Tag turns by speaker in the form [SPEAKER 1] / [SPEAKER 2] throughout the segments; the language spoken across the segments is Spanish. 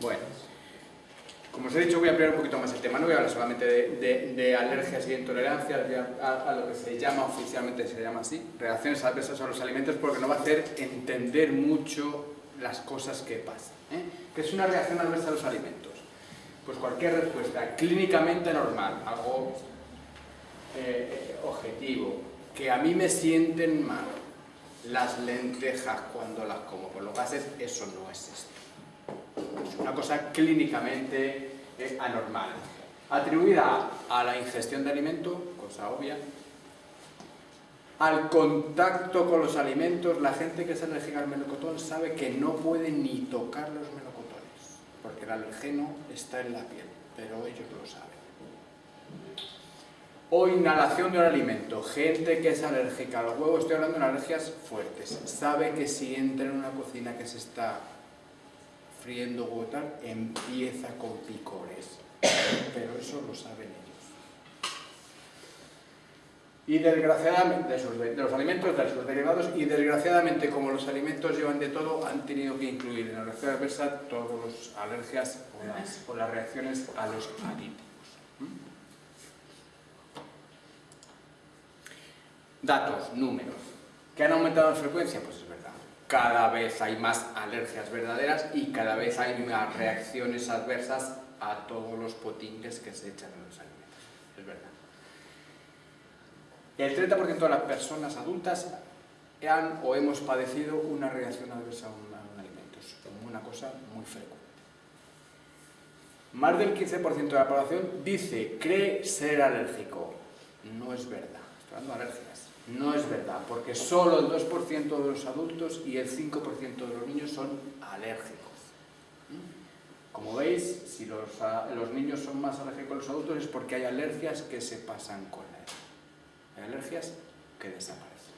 [SPEAKER 1] Bueno, como os he dicho voy a ampliar un poquito más el tema, no voy a hablar solamente de, alergias y intolerancias, a, lo que se llama oficialmente, se llama así, reacciones adversas a los alimentos, porque nos va a hacer entender mucho las cosas que pasan. ¿eh? ¿Qué es una reacción adversa a los alimentos? Pues cualquier respuesta clínicamente normal, algo eh, objetivo, que a mí me sienten mal, las lentejas cuando las como por los gases, eso no es esto. Una cosa clínicamente eh, anormal. Atribuida a la ingestión de alimento, cosa obvia, al contacto con los alimentos, la gente que es alérgica al melocotón sabe que no puede ni tocar los melocotones, porque el alergeno está en la piel, pero ellos lo saben. O inhalación de un alimento, gente que es alérgica al huevo, estoy hablando de alergias fuertes, sabe que si entra en una cocina que se está friendo huevo tal, empieza con picores, pero eso lo saben ellos y desgraciadamente de, los alimentos, de sus derivados, y desgraciadamente como los alimentos llevan de todo, han tenido que incluir en la reacción adversa todas las alergias o las, reacciones a los adítivos. Datos, números. ¿Que han aumentado la frecuencia? Pues es verdad. Cada vez hay más alergias verdaderas y cada vez hay más reacciones adversas a todos los potingues que se echan en los alimentos. Es verdad. El 30% de las personas adultas han o hemos padecido una reacción adversa a un, alimento. Es una cosa muy frecuente. Más del 15% de la población dice, cree ser alérgico. No es verdad. Estoy hablando de alergias. No es verdad, porque solo el 2% de los adultos y el 5% de los niños son alérgicos. Como veis, si los, niños son más alérgicos que los adultos es porque hay alergias que se pasan con la edad. Hay alergias que desaparecen.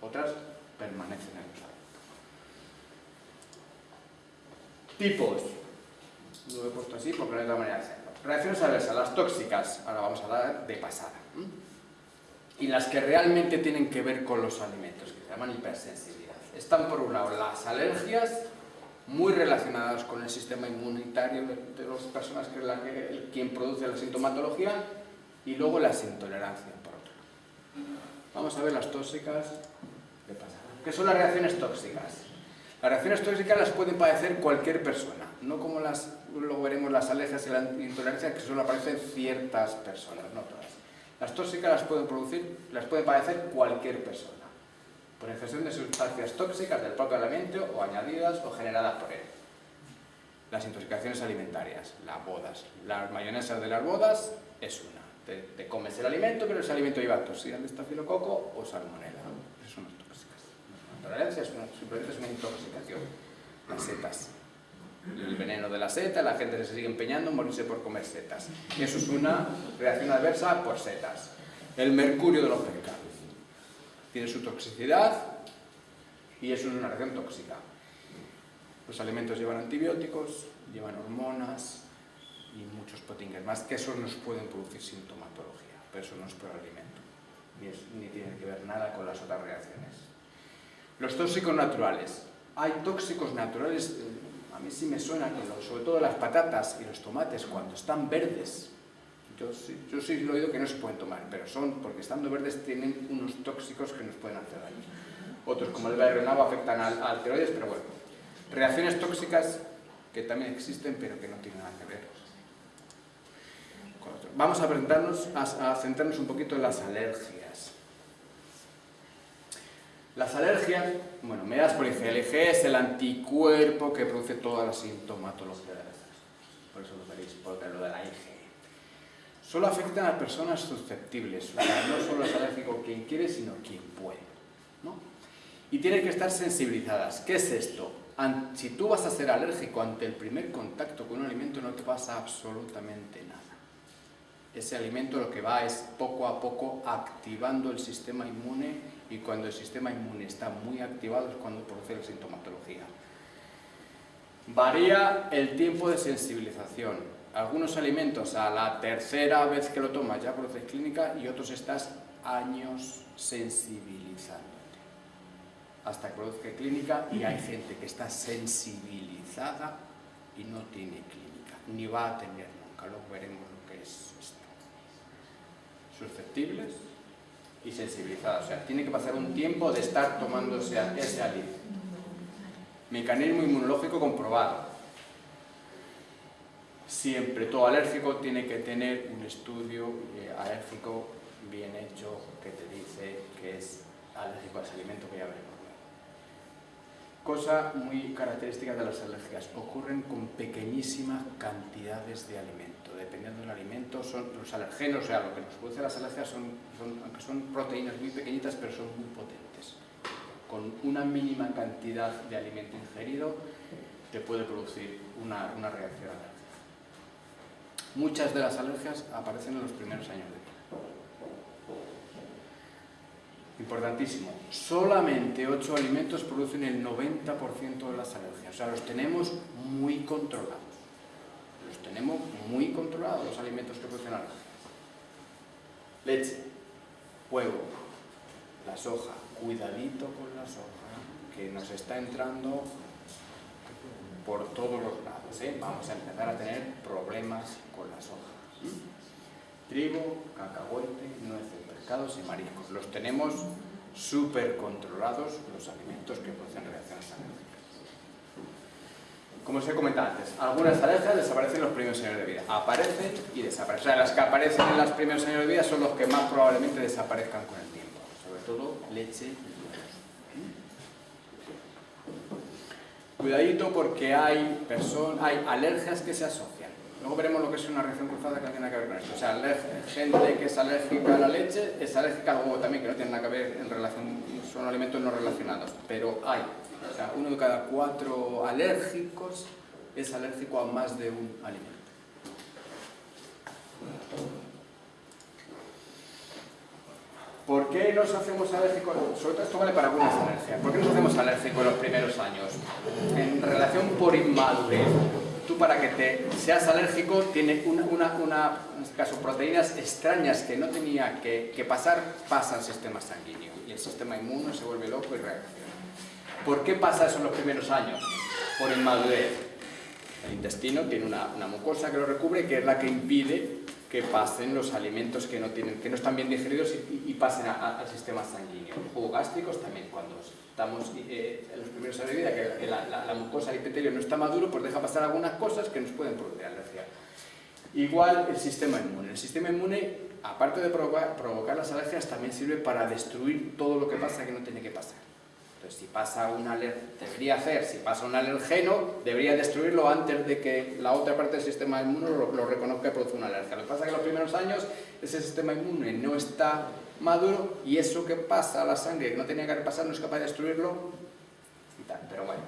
[SPEAKER 1] Otras permanecen en los Tipos. Lo he puesto así porque no hay otra manera de hacerlo. Reacciones adversas, las tóxicas, ahora vamos a hablar de pasada. Y las que realmente tienen que ver con los alimentos, que se llaman hipersensibilidad. Están por un lado las alergias, muy relacionadas con el sistema inmunitario de las personas que es la que, quien produce la sintomatología, y luego las intolerancias Vamos a ver las tóxicas. ¿Qué son las reacciones tóxicas? Las reacciones tóxicas las puede padecer cualquier persona, no como las, luego veremos las alergias y la intolerancia que solo aparecen ciertas personas, no todas. Las tóxicas las puede producir, las puede padecer cualquier persona, por ingestión de sustancias tóxicas del propio alimento o añadidas o generadas por él. Las intoxicaciones alimentarias, las bodas. Las mayonesas de las bodas es una te, comes el alimento, pero ese alimento lleva toxina de estafilococo o salmonela. Eso no es tóxicas. La tolerancia es simplemente es una intoxicación. Las setas. El veneno de la seta, la gente se sigue empeñando en morirse por comer setas. Eso es una reacción adversa por setas. El mercurio de los pescados. Tiene su toxicidad y eso es una reacción tóxica. Los alimentos llevan antibióticos, llevan hormonas, y muchos potingues más, que esos nos pueden producir sintomatología, pero eso no es por alimento, ni, tiene que ver nada con las otras reacciones. Los tóxicos naturales. Hay tóxicos naturales, eh, a mí sí me suena que sobre todo las patatas y los tomates cuando están verdes, yo sí, lo he oído que no se pueden tomar, pero son, porque estando verdes tienen unos tóxicos que nos pueden hacer daño. Otros, como el bairronabo, afectan al, al tiroides, pero bueno. Reacciones tóxicas que también existen, pero que no tienen nada que ver vamos a, a, centrarnos un poquito en las alergias. Las alergias, bueno, me das por IgG es el anticuerpo que produce toda la sintomatología de las Por eso lo veréis, porque lo de la IgE. Solo afectan a personas susceptibles, no solo es alérgico quien quiere, sino quien puede. ¿no? Y tienen que estar sensibilizadas. ¿Qué es esto? Si tú vas a ser alérgico ante el primer contacto con un alimento, no te pasa absolutamente nada ese alimento lo que va es poco a poco activando el sistema inmune y cuando el sistema inmune está muy activado es cuando produce la sintomatología. Varía el tiempo de sensibilización. Algunos alimentos a la tercera vez que lo tomas ya produces clínica y otros estás años sensibilizándote hasta que produzca clínica y hay gente que está sensibilizada y no tiene clínica, ni va a tener nunca, luego veremos lo que es esto. Susceptibles y sensibilizadas, o sea, tiene que pasar un tiempo de estar tomándose ese alivio. Mecanismo inmunológico comprobado. Siempre todo alérgico tiene que tener un estudio eh, alérgico bien hecho que te dice que es alérgico a ese alimento que ya veremos Cosa muy característica de las alergias, ocurren con pequeñísimas cantidades de alimento. Dependiendo del alimento, son los alergenos, o sea, lo que nos produce las alergias son, aunque son proteínas muy pequeñitas, pero son muy potentes. Con una mínima cantidad de alimento ingerido, te puede producir una, una reacción alérgica. Muchas de las alergias aparecen en los primeros años de vida. Importantísimo, solamente 8 alimentos producen el 90% de las alergias, o sea, los tenemos muy controlados. Los tenemos muy controlados los alimentos que producen alergias. Leche, huevo, la soja, cuidadito con la soja, que nos está entrando por todos los lados. ¿eh? Vamos a empezar a tener problemas con la soja. Trigo, cacahuete, nueces Los tenemos súper controlados los alimentos que producen reacciones alérgicas. Como os he comentado antes, algunas alergias desaparecen en los primeros años de vida. Aparecen y desaparecen. O sea, las que aparecen en los primeros años de vida son los que más probablemente desaparezcan con el tiempo. Sobre todo leche y huevos. Cuidadito porque hay, hay alergias que se asocian Luego veremos lo que es una reacción cruzada que no tiene nada que ver con esto. O sea, gente que es alérgica a la leche es alérgica al huevo también, que no tiene nada que ver en relación, son alimentos no relacionados, pero hay. O sea, uno de cada cuatro alérgicos es alérgico a más de un alimento. ¿Por qué nos hacemos alérgicos? Sobre todo esto vale para algunas alergias. ¿Por qué nos hacemos alérgicos en los primeros años? En relación por inmadurez tú para que te seas alérgico tiene una, una, en este caso, proteínas extrañas que no tenía que, pasar, pasa al sistema sanguíneo y el sistema inmune se vuelve loco y reacciona. ¿Por qué pasa eso en los primeros años? Por inmadurez. El intestino tiene una, mucosa que lo recubre que es la que impide que pasen los alimentos que no, tienen, que no están bien digeridos y, pasen al sistema sanguíneo. Los jugos gástricos también, cuando estamos eh, en los primeros años de vida, que la, mucosa del epitelio no está maduro, pues deja pasar algunas cosas que nos pueden producir alergia. Igual el sistema inmune. El sistema inmune, aparte de provocar, provocar las alergias, también sirve para destruir todo lo que pasa que no tiene que pasar. Entonces, si pasa un debería hacer, si pasa un alergeno, debería destruirlo antes de que la otra parte del sistema inmune lo, reconozca y produzca una alergia. Lo que pasa es que en los primeros años ese sistema inmune no está maduro y eso que pasa a la sangre que no tenía que haber pasado no es capaz de destruirlo y tal, pero bueno.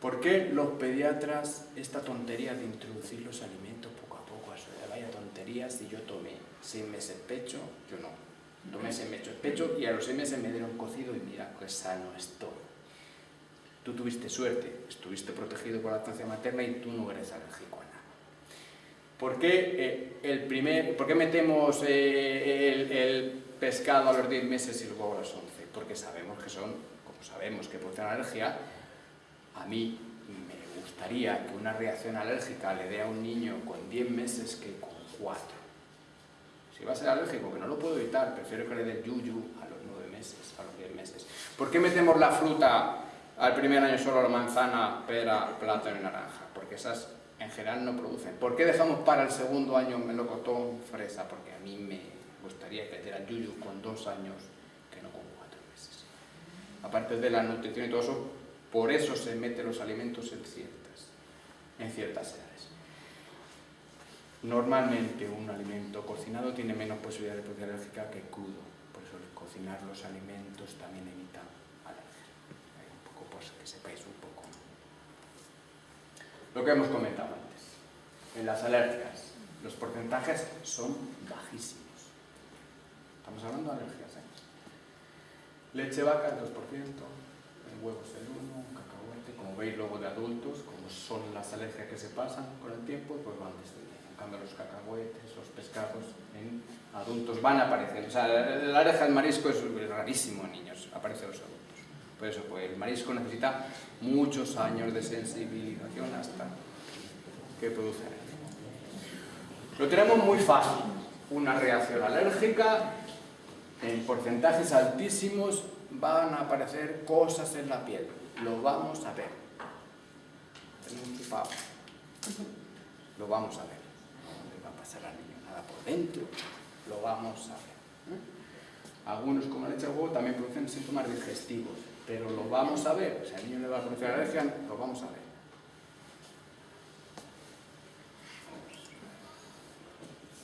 [SPEAKER 1] ¿Por qué los pediatras esta tontería de introducir los alimentos poco a poco a su? Vaya tontería si yo tomé seis meses pecho, yo no. Seis meses pecho y a los seis meses me dieron cocido y mira, qué sano estoy. Tú tuviste suerte, estuviste protegido por la lactancia materna y tú no eres alérgico ¿Por qué, eh, el primer, ¿por qué metemos eh, el, pescado a los 10 meses y luego a los 11? Porque sabemos que son, como sabemos que producen alergia, a mí me gustaría que una reacción alérgica le dé a un niño con 10 meses que con 4. Si va a ser alérgico, que no lo puedo evitar, prefiero que le dé yuyu a los 9 meses, a los 10 meses. ¿Por qué metemos la fruta al primer año solo la manzana, pera, plátano y naranja? Porque esas en general no producen. ¿Por qué dejamos para el segundo año melocotón, fresa? Porque a mí me gustaría que diera yuyu con dos años que no con cuatro meses. Aparte de la nutrición y todo eso, por eso se meten los alimentos en ciertas, en ciertas edades. Normalmente un alimento cocinado tiene menos posibilidad de alérgica que crudo, por eso cocinar los alimentos también evita alergia. Un poco pues que sepáis un poco lo que hemos comentado antes. En las alergias, los porcentajes son bajísimos. Estamos hablando de alergias, ¿eh? Leche vaca el 2%, el huevo es el 1%, cacahuete, como veis luego de adultos, como son las alergias que se pasan con el tiempo, pues van descendiendo. Cambio los cacahuetes, los pescados en adultos van apareciendo. O sea, la alergia al marisco es rarísimo en niños, aparece en los adultos. Por eso, pues el marisco necesita muchos años de sensibilización hasta que produce Lo tenemos muy fácil. Una reacción alérgica, en porcentajes altísimos van a aparecer cosas en la piel. Lo vamos a ver. Tenemos Lo vamos a ver. No le va a pasar al niño nada por dentro. Lo vamos a ver. ¿eh? Algunos, como la leche de huevo, también producen síntomas digestivos, pero lo vamos a ver. Si al niño le va a producir alergia, lo vamos a ver.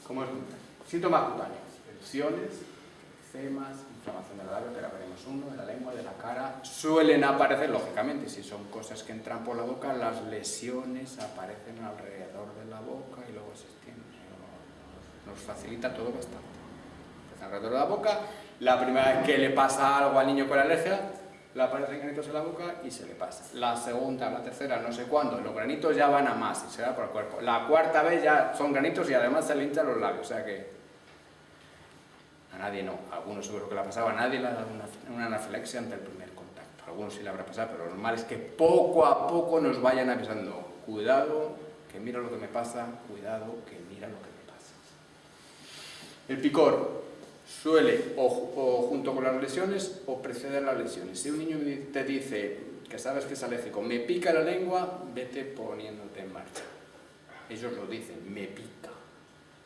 [SPEAKER 1] ¿Cómo es? Síntomas cutáneos, erupciones, eczemas, inflamación del labio, pero veremos uno, de la lengua, de la cara. Suelen aparecer, lógicamente, si son cosas que entran por la boca, las lesiones aparecen alrededor de la boca y luego se extienden. Nos facilita todo bastante. alrededor de la boca, la primera vez que le pasa algo al niño con alergia, le aparecen granitos en la boca y se le pasa. La segunda, la tercera, no sé cuándo, los granitos ya van a más y se da por el cuerpo. La cuarta vez ya son granitos y además se le hinchan los labios, o sea que nadie no, a algunos seguro que le ha pasado, a nadie le ha dado una, anafilaxia ante el primer contacto. A algunos sí le habrá pasado, pero lo normal es que poco a poco nos vayan avisando, cuidado, que mira lo que me pasa, cuidado, que mira lo que me pasa. El picor, suele o, junto con las lesiones o preceder las lesiones. Si un niño te dice que sabes que es alérgico, me pica la lengua, vete poniéndote en marcha. Ellos lo dicen, me pica,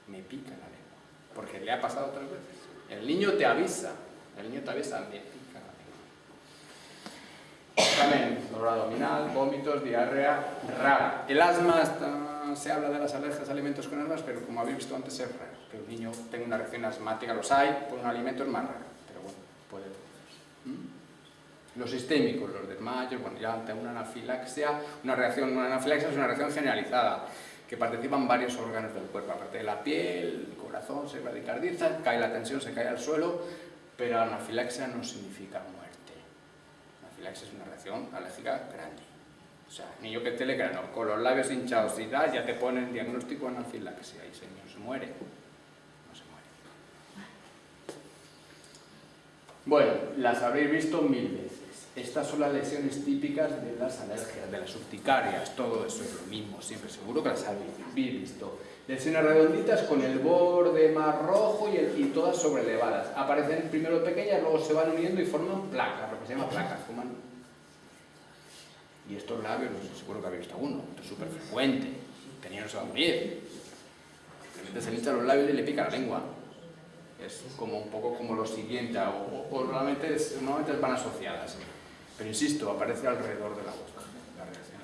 [SPEAKER 1] me pica la lengua, porque le ha pasado otras veces. El niño te avisa, el niño te avisa, me pica. También dolor abdominal, vómitos, diarrea, rara. El asma está se habla de las alergias a alimentos con asmas, pero como habéis visto antes es raro. Que un niño tenga una reacción asmática, los hay, por un alimento es más raro, pero bueno, puede ¿Mm? Los sistémicos, los desmayos, bueno, ya ante una anafilaxia, una reacción, una anafilaxia es una reacción generalizada, que participan varios órganos del cuerpo, aparte de la piel, el corazón se bradicardiza, cae la tensión, se cae al suelo, pero anafilaxia no significa muerte. Anafilaxia es una reacción alérgica grande. O sea, niño que te le con los labios hinchados y tal, ya te ponen diagnóstico anafilaxia y señor, se muere. No se muere. Bueno, las habréis visto mil veces. Estas son las lesiones típicas de las alergias, de las urticarias, todo eso es lo mismo, siempre seguro que las habéis visto. Lesiones redonditas con el borde más rojo y, el, y todas sobrelevadas. Aparecen primero pequeñas, luego se van uniendo y forman placas, lo que se llama placas, y estos labios, seguro que habéis visto uno, esto es súper frecuente. Tenía no se va a morir. Simplemente se echan los labios y le pica la lengua. Es como un poco como lo siguiente, o, normalmente, normalmente van asociadas. Pero insisto, aparece alrededor de la boca, la reacción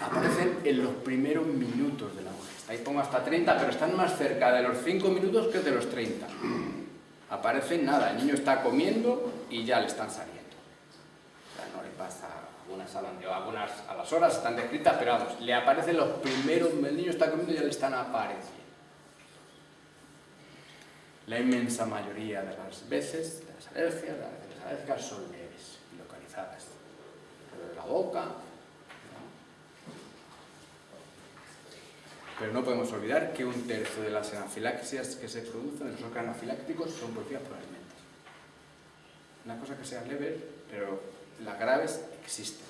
[SPEAKER 1] Aparecen en los primeros minutos de la boca. Ahí pongo hasta 30, pero están más cerca de los 5 minutos que de los 30 aparece nada, el niño está comiendo y ya le están saliendo. O sea, no le pasa, algunas, algunas a las horas están descritas, pero vamos, le aparecen los primeros, el niño está comiendo y ya le están apareciendo. La inmensa mayoría de las veces, de las alergias, las alergias son leves y localizadas. de la boca, Pero no podemos olvidar que un tercio de las anafilaxias que se producen, de los anafilácticos, son producidas por alimentos. Una cosa que sea leve, pero las graves existen.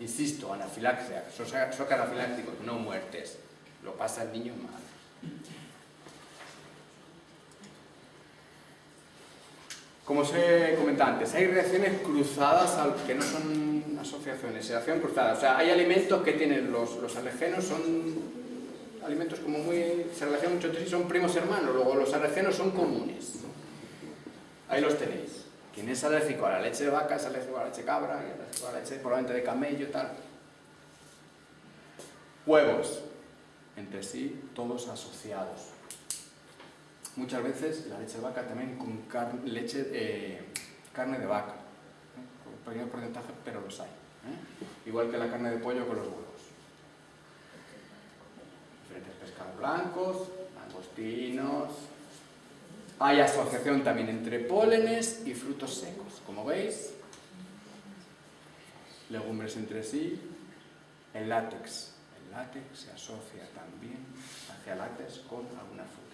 [SPEAKER 1] Insisto, anafilaxia, shock anafiláctico, no muertes. Lo pasa el niño mal. Como os he comentado antes, hay reacciones cruzadas que no son asociaciones, reacciones cruzadas. O sea, hay alimentos que tienen los, los alergenos, son alimentos como muy, se relacionan mucho entre sí, son primos hermanos, luego los alergenos son comunes. Ahí los tenéis. Quien es alérgico a la leche de vaca es alérgico a la leche de cabra, y alérgico a la leche probablemente de camello y tal. Huevos, entre sí, todos asociados. Muchas veces la leche de vaca también con leche, eh, carne de vaca, ¿eh? un pequeño porcentaje, pero los hay. ¿eh? Igual que la carne de pollo con los huevos blancos, langostinos. Hay asociación también entre pólenes y frutos secos. Como veis, legumbres entre sí, el látex. El látex se asocia también hacia látex con alguna fruta.